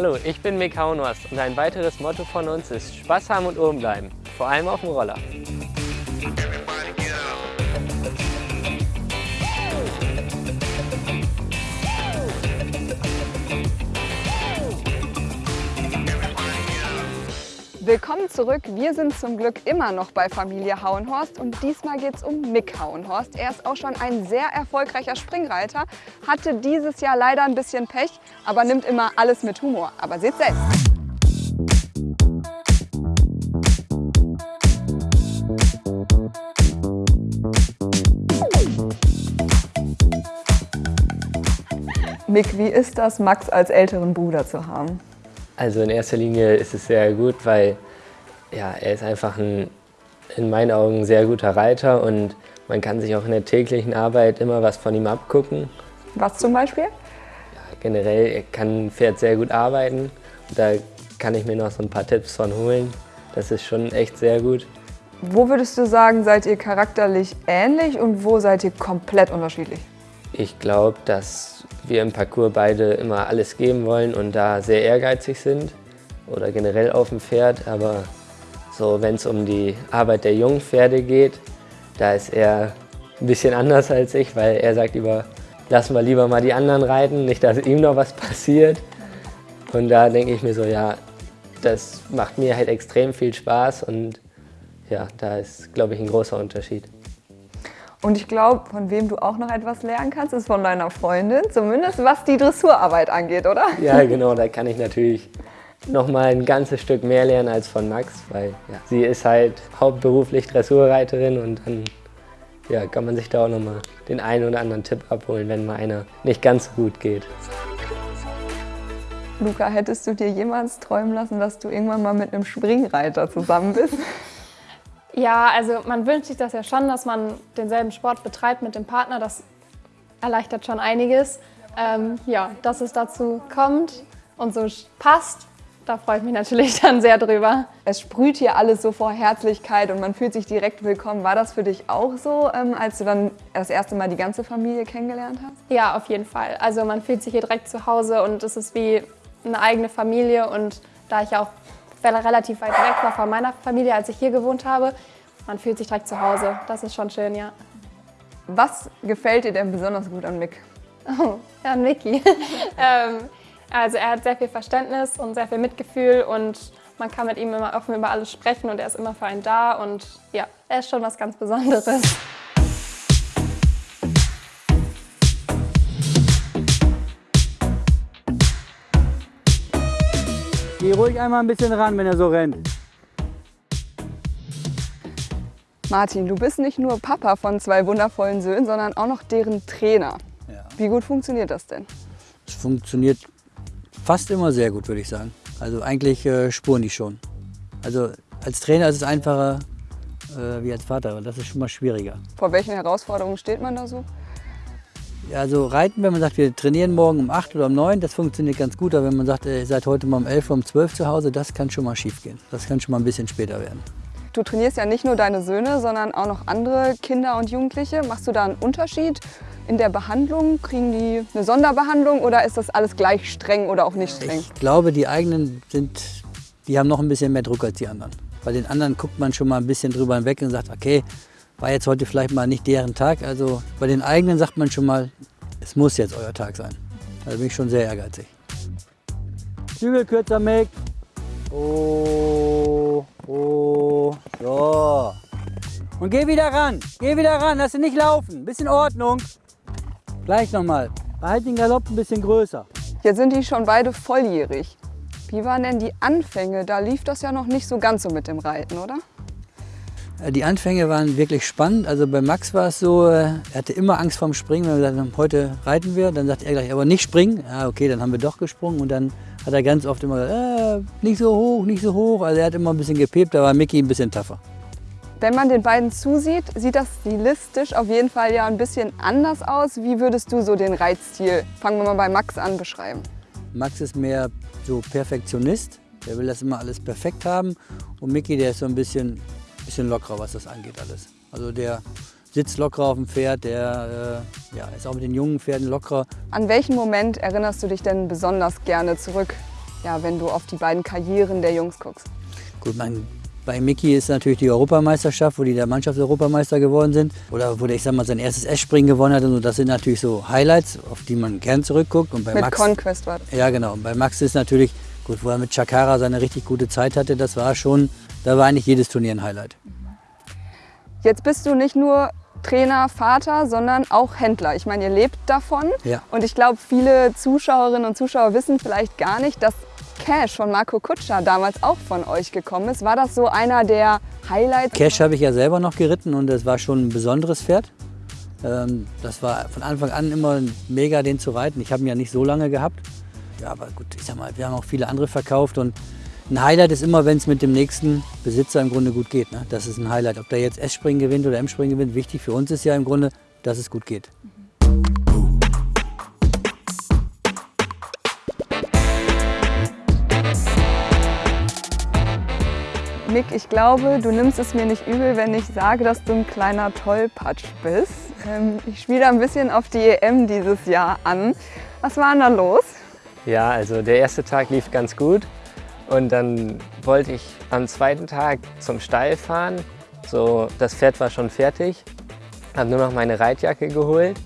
Hallo, ich bin Mick Hauenhorst und ein weiteres Motto von uns ist Spaß haben und oben bleiben, vor allem auf dem Roller. Willkommen zurück. Wir sind zum Glück immer noch bei Familie Hauenhorst und diesmal geht es um Mick Hauenhorst. Er ist auch schon ein sehr erfolgreicher Springreiter, hatte dieses Jahr leider ein bisschen Pech, aber nimmt immer alles mit Humor. Aber seht selbst. Mick, wie ist das, Max als älteren Bruder zu haben? Also in erster Linie ist es sehr gut, weil ja, er ist einfach ein, in meinen Augen, sehr guter Reiter und man kann sich auch in der täglichen Arbeit immer was von ihm abgucken. Was zum Beispiel? Ja, generell, er kann ein Pferd sehr gut arbeiten. Da kann ich mir noch so ein paar Tipps von holen. Das ist schon echt sehr gut. Wo würdest du sagen, seid ihr charakterlich ähnlich und wo seid ihr komplett unterschiedlich? Ich glaube, dass wir im Parcours beide immer alles geben wollen und da sehr ehrgeizig sind oder generell auf dem Pferd. Aber so, wenn es um die Arbeit der jungen Pferde geht, da ist er ein bisschen anders als ich, weil er sagt über, lassen wir lieber mal die anderen reiten, nicht, dass ihm noch was passiert. Und da denke ich mir so, ja, das macht mir halt extrem viel Spaß und ja, da ist, glaube ich, ein großer Unterschied. Und ich glaube, von wem du auch noch etwas lernen kannst, ist von deiner Freundin, zumindest was die Dressurarbeit angeht, oder? Ja, genau, da kann ich natürlich noch mal ein ganzes Stück mehr lernen als von Max, weil ja, sie ist halt hauptberuflich Dressurreiterin und dann ja, kann man sich da auch noch mal den einen oder anderen Tipp abholen, wenn mal einer nicht ganz so gut geht. Luca, hättest du dir jemals träumen lassen, dass du irgendwann mal mit einem Springreiter zusammen bist? Ja, also man wünscht sich das ja schon, dass man denselben Sport betreibt mit dem Partner. Das erleichtert schon einiges. Ähm, ja, dass es dazu kommt und so passt, da freue ich mich natürlich dann sehr drüber. Es sprüht hier alles so vor Herzlichkeit und man fühlt sich direkt willkommen. War das für dich auch so, ähm, als du dann das erste Mal die ganze Familie kennengelernt hast? Ja, auf jeden Fall. Also man fühlt sich hier direkt zu Hause und es ist wie eine eigene Familie und da ich auch relativ weit weg war von meiner Familie, als ich hier gewohnt habe, man fühlt sich direkt zu Hause. Das ist schon schön, ja. Was gefällt dir denn besonders gut an Mick? Oh, an Mickey. ähm, also er hat sehr viel Verständnis und sehr viel Mitgefühl und man kann mit ihm immer offen über alles sprechen und er ist immer für einen da und ja, er ist schon was ganz Besonderes. Geh ruhig einmal ein bisschen ran, wenn er so rennt. Martin, du bist nicht nur Papa von zwei wundervollen Söhnen, sondern auch noch deren Trainer. Ja. Wie gut funktioniert das denn? Es funktioniert fast immer sehr gut, würde ich sagen. Also eigentlich äh, spuren die schon. Also als Trainer ist es einfacher äh, wie als Vater, aber das ist schon mal schwieriger. Vor welchen Herausforderungen steht man da so? Also Reiten, wenn man sagt, wir trainieren morgen um 8 oder um 9, das funktioniert ganz gut. Aber wenn man sagt, ihr seid heute mal um 11 oder um 12 zu Hause, das kann schon mal schief gehen. Das kann schon mal ein bisschen später werden. Du trainierst ja nicht nur deine Söhne, sondern auch noch andere Kinder und Jugendliche. Machst du da einen Unterschied in der Behandlung? Kriegen die eine Sonderbehandlung oder ist das alles gleich streng oder auch nicht streng? Ich glaube, die eigenen sind, die haben noch ein bisschen mehr Druck als die anderen. Bei den anderen guckt man schon mal ein bisschen drüber hinweg und sagt, okay, war jetzt heute vielleicht mal nicht deren Tag. Also bei den eigenen sagt man schon mal, es muss jetzt euer Tag sein. Also bin ich schon sehr ehrgeizig. Zügel kürzer, Mick. Oh, oh, so. Und geh wieder ran, geh wieder ran, lass ihn nicht laufen. Bisschen Ordnung. Gleich nochmal. Behalt den Galopp ein bisschen größer. Jetzt sind die schon beide volljährig. Wie waren denn die Anfänge? Da lief das ja noch nicht so ganz so mit dem Reiten, oder? Äh, die Anfänge waren wirklich spannend. Also bei Max war es so, äh, er hatte immer Angst vorm Springen. Wenn wir gesagt haben, heute reiten wir, dann sagt er gleich, aber nicht springen. Ja, okay, dann haben wir doch gesprungen und dann hat er ganz oft immer gesagt, äh, nicht so hoch, nicht so hoch. Also er hat immer ein bisschen gepiept, da war Mickey ein bisschen tougher. Wenn man den beiden zusieht, sieht das stilistisch auf jeden Fall ja ein bisschen anders aus. Wie würdest du so den Reitstil, fangen wir mal bei Max an, beschreiben? Max ist mehr so Perfektionist. Der will das immer alles perfekt haben. Und Mickey, der ist so ein bisschen, bisschen lockerer, was das angeht alles. Also der sitzt lockerer auf dem Pferd, der äh, ja, ist auch mit den jungen Pferden lockerer. An welchen Moment erinnerst du dich denn besonders gerne zurück? ja, wenn du auf die beiden Karrieren der Jungs guckst? Gut, mein, bei Mickey ist natürlich die Europameisterschaft, wo die der Mannschaftseuropameister geworden sind. Oder wo der, ich sag mal, sein erstes S-Springen gewonnen hat. Und so. Das sind natürlich so Highlights, auf die man gern zurückguckt. Und bei Mit Max, Conquest war das. Ja, genau. Und bei Max ist natürlich, gut, wo er mit Chakara seine richtig gute Zeit hatte, das war schon, da war eigentlich jedes Turnier ein Highlight. Jetzt bist du nicht nur Trainer, Vater, sondern auch Händler. Ich meine, ihr lebt davon. Ja. Und ich glaube, viele Zuschauerinnen und Zuschauer wissen vielleicht gar nicht, dass Cash von Marco Kutscher damals auch von euch gekommen ist. War das so einer der Highlights? Cash habe ich ja selber noch geritten und das war schon ein besonderes Pferd. Ähm, das war von Anfang an immer mega, den zu reiten. Ich habe ihn ja nicht so lange gehabt. Ja, aber gut, ich sag mal, wir haben auch viele andere verkauft und ein Highlight ist immer, wenn es mit dem nächsten Besitzer im Grunde gut geht. Ne? Das ist ein Highlight. Ob der jetzt S-Springen gewinnt oder M-Springen gewinnt, wichtig für uns ist ja im Grunde, dass es gut geht. Mick, ich glaube, du nimmst es mir nicht übel, wenn ich sage, dass du ein kleiner Tollpatsch bist. Ähm, ich spiele ein bisschen auf die EM dieses Jahr an. Was war denn da los? Ja, also der erste Tag lief ganz gut und dann wollte ich am zweiten Tag zum Stall fahren. So, das Pferd war schon fertig, habe nur noch meine Reitjacke geholt,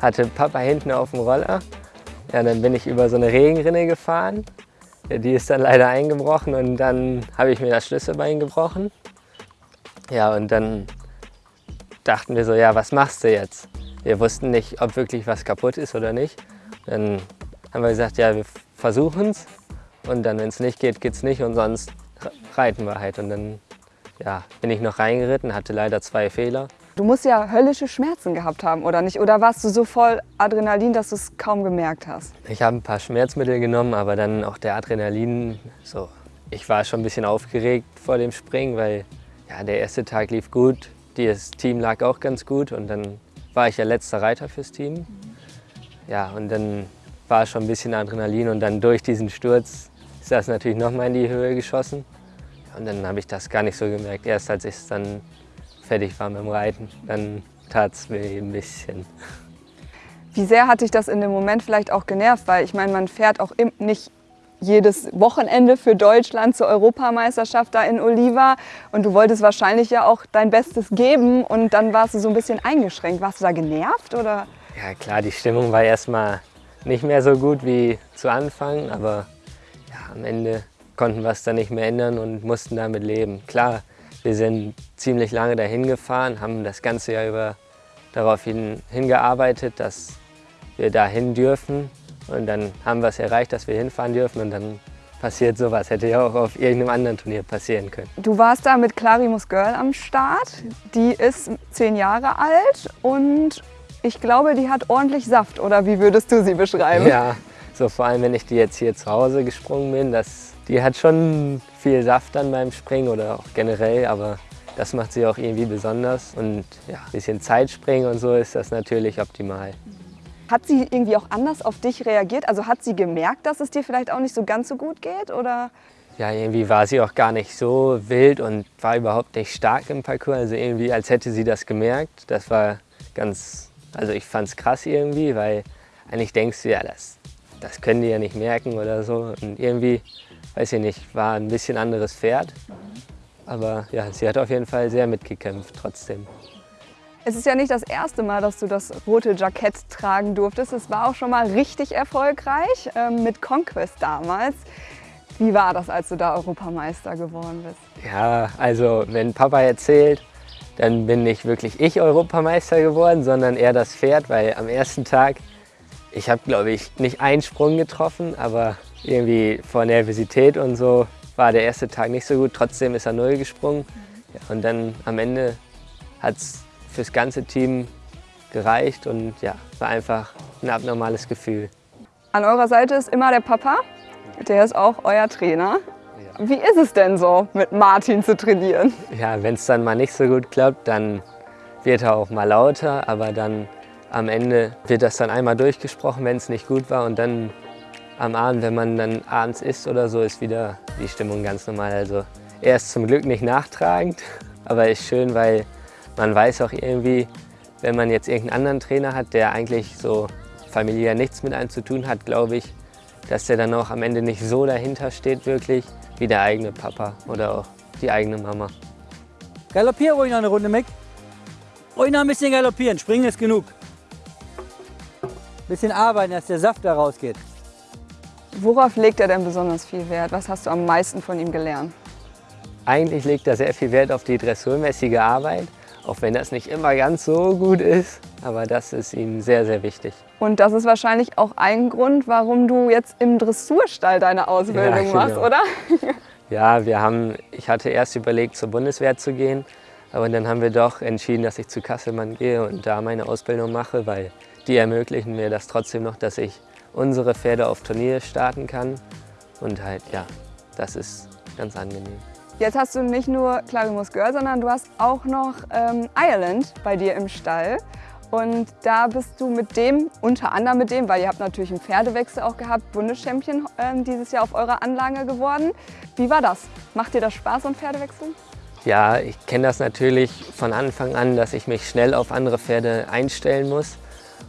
hatte Papa hinten auf dem Roller. Ja, dann bin ich über so eine Regenrinne gefahren. Die ist dann leider eingebrochen und dann habe ich mir das Schlüsselbein gebrochen. Ja, und dann dachten wir so, ja, was machst du jetzt? Wir wussten nicht, ob wirklich was kaputt ist oder nicht. Dann haben wir gesagt, ja, wir versuchen es. Und dann, wenn es nicht geht, geht es nicht und sonst reiten wir halt. Und dann ja, bin ich noch reingeritten, hatte leider zwei Fehler. Du musst ja höllische Schmerzen gehabt haben, oder nicht? Oder warst du so voll Adrenalin, dass du es kaum gemerkt hast? Ich habe ein paar Schmerzmittel genommen, aber dann auch der Adrenalin. So, ich war schon ein bisschen aufgeregt vor dem Springen, weil ja, der erste Tag lief gut, das Team lag auch ganz gut und dann war ich ja letzter Reiter fürs Team. Ja, und dann war schon ein bisschen Adrenalin und dann durch diesen Sturz ist das natürlich noch mal in die Höhe geschossen. Und dann habe ich das gar nicht so gemerkt. Erst als ich dann fertig war mit dem Reiten, dann tat es mir ein bisschen. Wie sehr hat dich das in dem Moment vielleicht auch genervt? Weil ich meine, man fährt auch im, nicht jedes Wochenende für Deutschland zur Europameisterschaft da in Oliva und du wolltest wahrscheinlich ja auch dein Bestes geben und dann warst du so ein bisschen eingeschränkt. Warst du da genervt oder? Ja klar, die Stimmung war erstmal nicht mehr so gut wie zu Anfang, aber ja, am Ende konnten wir es dann nicht mehr ändern und mussten damit leben. Klar, wir sind ziemlich lange dahin gefahren, haben das ganze Jahr über darauf hin, hingearbeitet, dass wir dahin dürfen. Und dann haben wir es erreicht, dass wir hinfahren dürfen und dann passiert sowas. Hätte ja auch auf irgendeinem anderen Turnier passieren können. Du warst da mit Clarimus Girl am Start. Die ist zehn Jahre alt und ich glaube, die hat ordentlich Saft. Oder wie würdest du sie beschreiben? Ja, so vor allem, wenn ich die jetzt hier zu Hause gesprungen bin, das, die hat schon viel Saft dann beim Springen oder auch generell, aber das macht sie auch irgendwie besonders. Und ja, ein bisschen Zeitspringen und so ist das natürlich optimal. Hat sie irgendwie auch anders auf dich reagiert? Also hat sie gemerkt, dass es dir vielleicht auch nicht so ganz so gut geht? Oder? Ja, irgendwie war sie auch gar nicht so wild und war überhaupt nicht stark im Parcours. Also irgendwie, als hätte sie das gemerkt. Das war ganz, also ich fand es krass irgendwie, weil eigentlich denkst du, ja, das, das können die ja nicht merken oder so. Und irgendwie, weiß ich nicht, war ein bisschen anderes Pferd. Aber ja, sie hat auf jeden Fall sehr mitgekämpft trotzdem. Es ist ja nicht das erste Mal, dass du das rote Jackett tragen durftest. Es war auch schon mal richtig erfolgreich ähm, mit Conquest damals. Wie war das, als du da Europameister geworden bist? Ja, also wenn Papa erzählt, dann bin nicht wirklich ich Europameister geworden, sondern eher das Pferd, weil am ersten Tag, ich habe glaube ich nicht einen Sprung getroffen, aber irgendwie vor Nervosität und so war der erste Tag nicht so gut. Trotzdem ist er null gesprungen ja, und dann am Ende hat es fürs ganze Team gereicht und ja, war einfach ein abnormales Gefühl. An eurer Seite ist immer der Papa, der ist auch euer Trainer. Wie ist es denn so, mit Martin zu trainieren? Ja, wenn es dann mal nicht so gut klappt, dann wird er auch mal lauter, aber dann am Ende wird das dann einmal durchgesprochen, wenn es nicht gut war und dann am Abend, wenn man dann abends isst oder so, ist wieder die Stimmung ganz normal. Also er ist zum Glück nicht nachtragend, aber ist schön, weil man weiß auch irgendwie, wenn man jetzt irgendeinen anderen Trainer hat, der eigentlich so familiär nichts mit einem zu tun hat, glaube ich, dass der dann auch am Ende nicht so dahinter steht wirklich, wie der eigene Papa oder auch die eigene Mama. Galoppier ruhig noch eine Runde, Mick. Ruhig noch ein bisschen galoppieren, springen ist genug. Bisschen arbeiten, dass der Saft da rausgeht. Worauf legt er denn besonders viel Wert? Was hast du am meisten von ihm gelernt? Eigentlich legt er sehr viel Wert auf die dressurmäßige Arbeit, auch wenn das nicht immer ganz so gut ist, aber das ist ihm sehr, sehr wichtig. Und das ist wahrscheinlich auch ein Grund, warum du jetzt im Dressurstall deine Ausbildung Ja, genau. machst, oder? Ja, wir haben, ich hatte erst überlegt, zur Bundeswehr zu gehen, aber dann haben wir doch entschieden, dass ich zu Kasselmann gehe und da meine Ausbildung mache, weil die ermöglichen mir das trotzdem noch, dass ich unsere Pferde auf Turnier starten kann. Und halt, ja, das ist ganz angenehm. Jetzt hast du nicht nur Clarimus Girl, sondern du hast auch noch ähm, Ireland bei dir im Stall. Und da bist du mit dem, unter anderem mit dem, weil ihr habt natürlich einen Pferdewechsel auch gehabt, Bundeschampion ähm, dieses Jahr auf eurer Anlage geworden. Wie war das? Macht dir das Spaß, so ein Pferdewechsel? Ja, ich kenne das natürlich von Anfang an, dass ich mich schnell auf andere Pferde einstellen muss.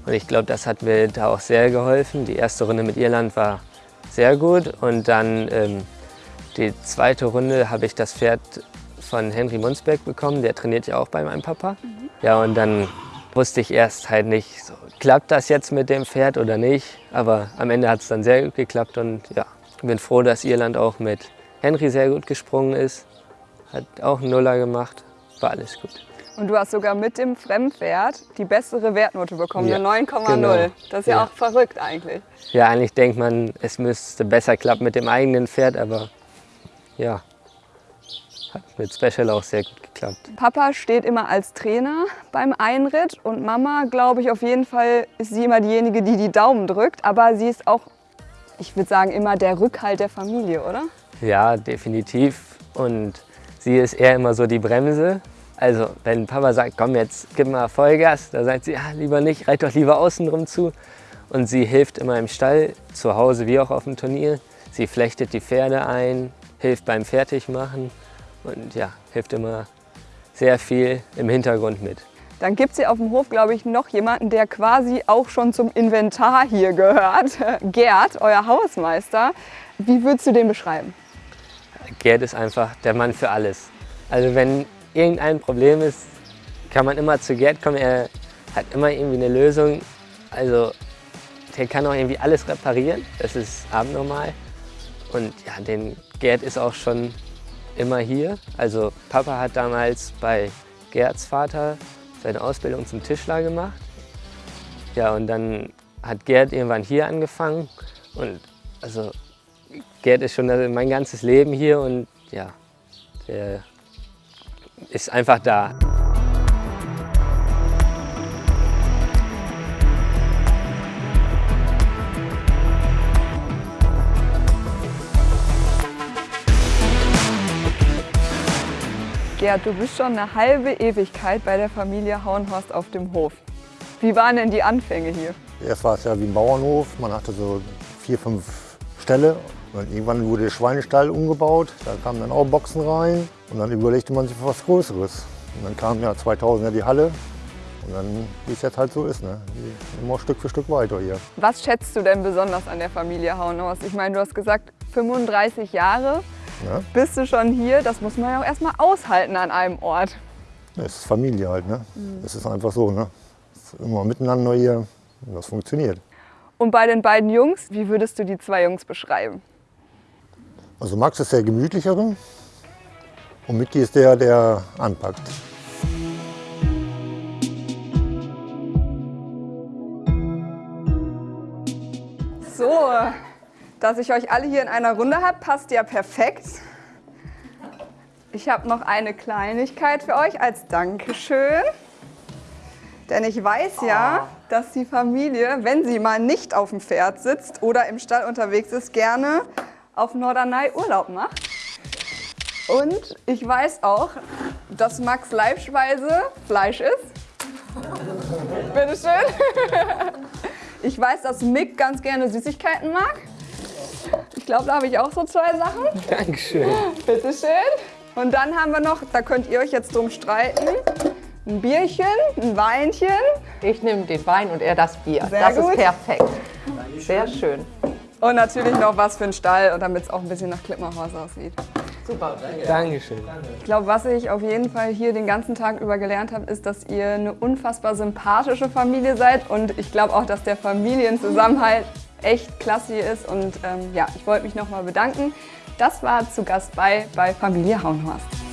Und ich glaube, das hat mir da auch sehr geholfen. Die erste Runde mit Irland war sehr gut und dann ähm, die zweite Runde habe ich das Pferd von Henry Munsberg bekommen. Der trainiert ja auch bei meinem Papa. Ja, und dann wusste ich erst halt nicht, so, klappt das jetzt mit dem Pferd oder nicht. Aber am Ende hat es dann sehr gut geklappt und ja, ich bin froh, dass Irland auch mit Henry sehr gut gesprungen ist. Hat auch einen Nuller gemacht, war alles gut. Und du hast sogar mit dem Fremdpferd die bessere Wertnote bekommen, Ja, eine 9,0. genau. Das ist ja, Ja. auch verrückt eigentlich. Ja, eigentlich denkt man, es müsste besser klappen mit dem eigenen Pferd, aber ja, hat mit Special auch sehr gut geklappt. Papa steht immer als Trainer beim Einritt und Mama, glaube ich, auf jeden Fall ist sie immer diejenige, die die Daumen drückt. Aber sie ist auch, ich würde sagen, immer der Rückhalt der Familie, oder? Ja, definitiv. Und sie ist eher immer so die Bremse. Also wenn Papa sagt, komm jetzt, gib mal Vollgas, da sagt sie, ja, lieber nicht, reit doch lieber außen drum zu. Und sie hilft immer im Stall, zu Hause wie auch auf dem Turnier. Sie flechtet die Pferde ein, hilft beim Fertigmachen und ja, hilft immer sehr viel im Hintergrund mit. Dann gibt es hier auf dem Hof, glaube ich, noch jemanden, der quasi auch schon zum Inventar hier gehört. Gerd, euer Hausmeister. Wie würdest du den beschreiben? Gerd ist einfach der Mann für alles. Also wenn irgendein Problem ist, kann man immer zu Gerd kommen. Er hat immer irgendwie eine Lösung. Also der kann auch irgendwie alles reparieren. Das ist abnormal. Und ja, den Gerd ist auch schon immer hier. Also Papa hat damals bei Gerds Vater seine Ausbildung zum Tischler gemacht. Ja, und dann hat Gerd irgendwann hier angefangen. Und also Gerd ist schon mein ganzes Leben hier und ja, der ist einfach da. Gerd, du bist schon eine halbe Ewigkeit bei der Familie Hauenhorst auf dem Hof. Wie waren denn die Anfänge hier? Erst war es ja wie ein Bauernhof, man hatte so vier, fünf Ställe. Und irgendwann wurde der Schweinestall umgebaut, da kamen dann auch Boxen rein und dann überlegte man sich für was Größeres. Und dann kam ja 2000 ja die Halle und dann, wie es jetzt halt so ist, ne? immer Stück für Stück weiter hier. Was schätzt du denn besonders an der Familie Hauenhorst? Ich meine, du hast gesagt, 35 Jahre Ne? bist du schon hier. Das muss man ja auch erstmal aushalten an einem Ort. Es ist Familie halt, ne? Es ist einfach so, ne? Ist immer miteinander hier und das funktioniert. Und bei den beiden Jungs, wie würdest du die zwei Jungs beschreiben? Also Max ist der gemütlichere und Micky ist der, der anpackt. Dass ich euch alle hier in einer Runde habe, passt ja perfekt. Ich habe noch eine Kleinigkeit für euch als Dankeschön. Denn ich weiß ja, dass die Familie, wenn sie mal nicht auf dem Pferd sitzt oder im Stall unterwegs ist, gerne auf Norderney Urlaub macht. Und ich weiß auch, dass Max Leibspeise Fleisch ist. Bitteschön. Ich weiß, dass Mick ganz gerne Süßigkeiten mag. Ich glaube, da habe ich auch so zwei Sachen. Dankeschön. Bitteschön. Und dann haben wir noch, da könnt ihr euch jetzt drum streiten, ein Bierchen, ein Weinchen. Ich nehme den Wein und er das Bier. Sehr das gut. ist perfekt. Dankeschön. Sehr schön. Und natürlich noch was für einen Stall, und damit es auch ein bisschen nach Klippenhorst aussieht. Super. Danke. Dankeschön. Ich glaube, was ich auf jeden Fall hier den ganzen Tag über gelernt habe, ist, dass ihr eine unfassbar sympathische Familie seid. Und ich glaube auch, dass der Familienzusammenhalt echt klasse hier ist und ähm, ja, ich wollte mich nochmal bedanken. Das war zu Gast bei bei Familie Hauenhorst.